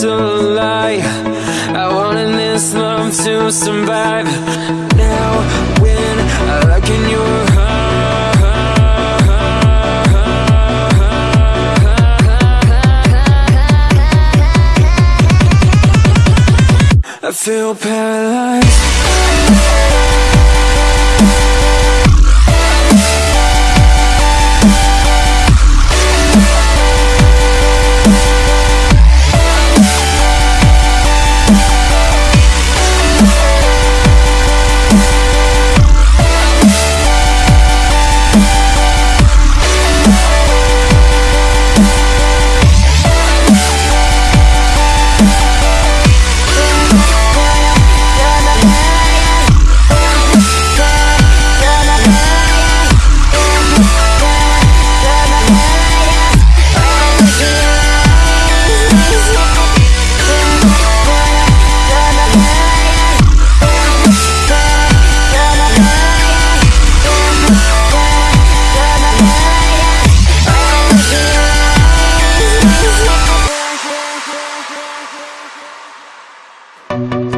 to lie. I wanted this love to survive. Now when I look in your I feel paralyzed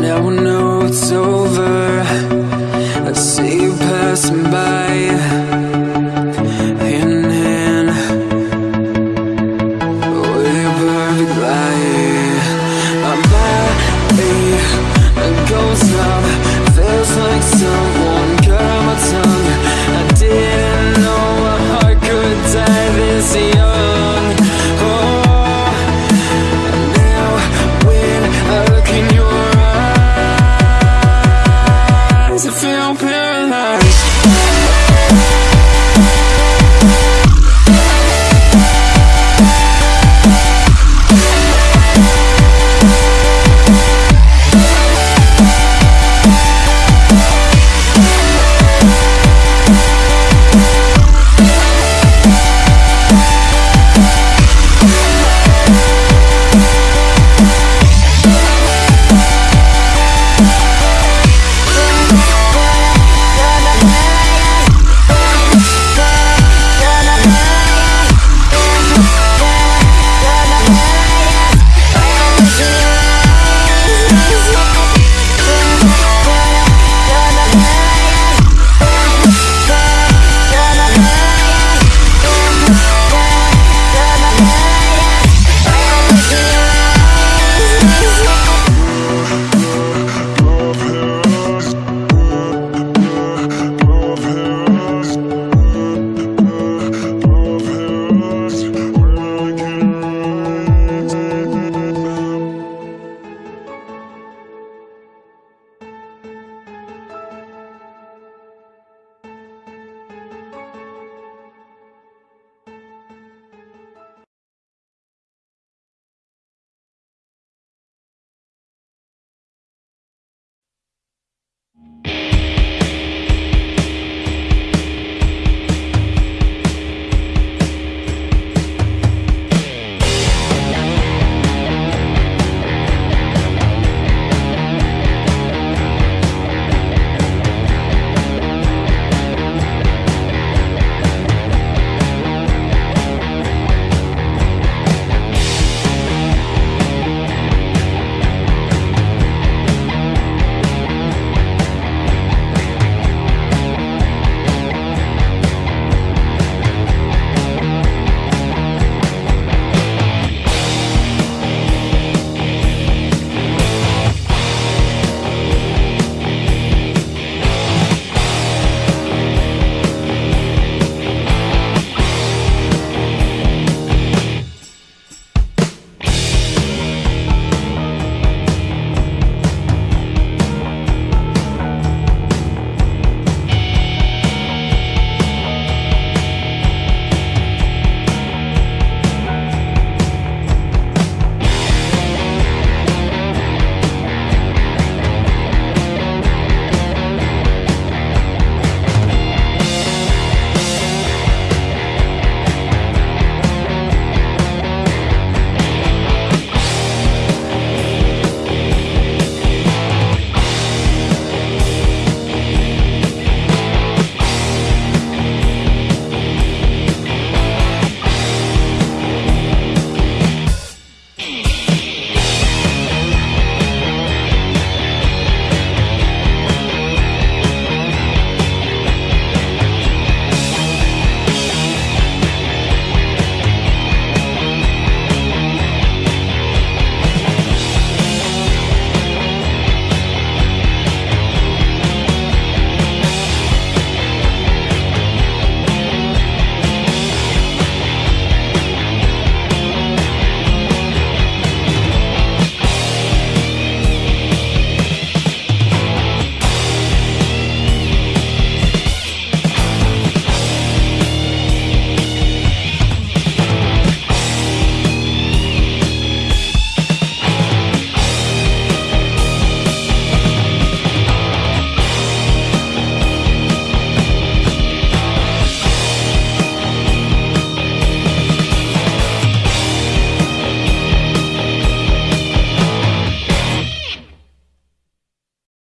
Now I know it's over. I see you passing by. Hand in hand. Perfect My body goes numb Feels like someone cut my tongue. I didn't know a heart could die this easy